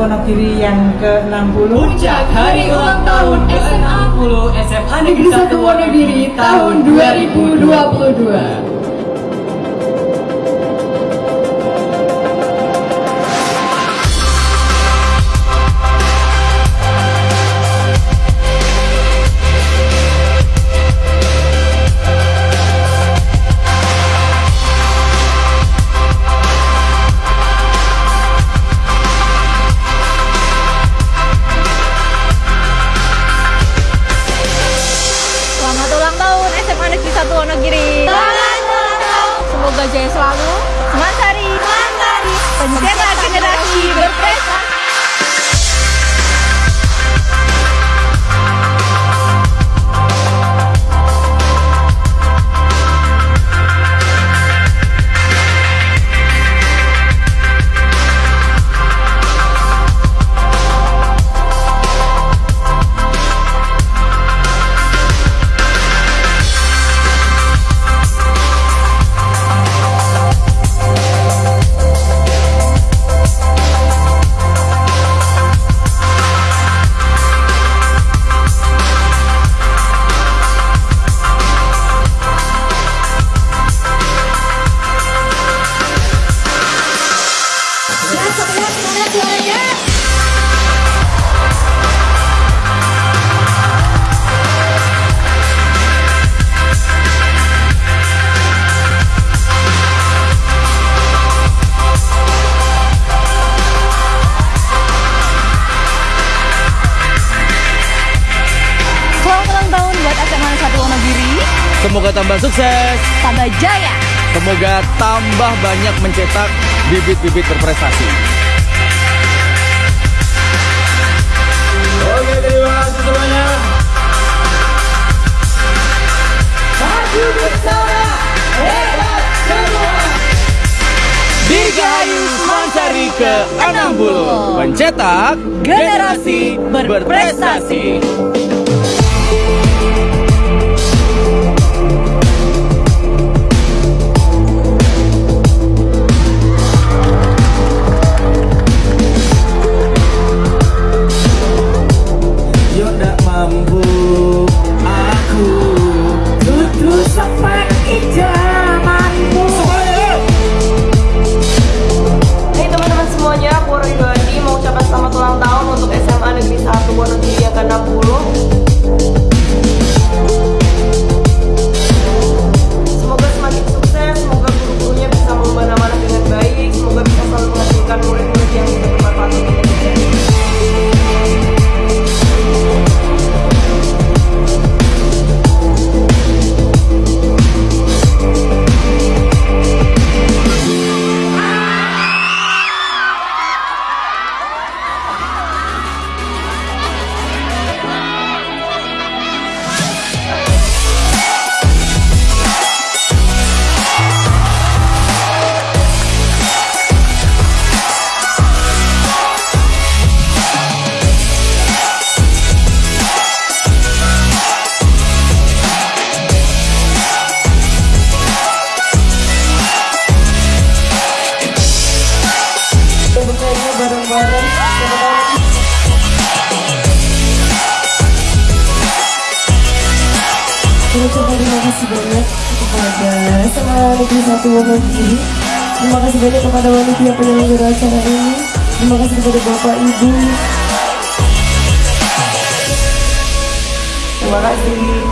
Wonogiri yang ke-60. Puncak Hari Ulang Tahun ke-60 SMA Negeri 1 Wonogiri tahun 2022. Wonogiri. Semoga tambah sukses, Tambah jaya. semoga tambah banyak mencetak bibit-bibit berprestasi. Oke, terima kasih semuanya. Maju bersama, hebat semua. Dirgahayu Mansari ke-60 Mencetak generasi berprestasi Yo Wonogiri Mengucapkan terima kasih banyak kepada SMA Negeri 1 Wonogiri Terima kasih banyak kepada panitia penyelenggara acara ini. Terima kasih kepada Bapak Ibu. Terima kasih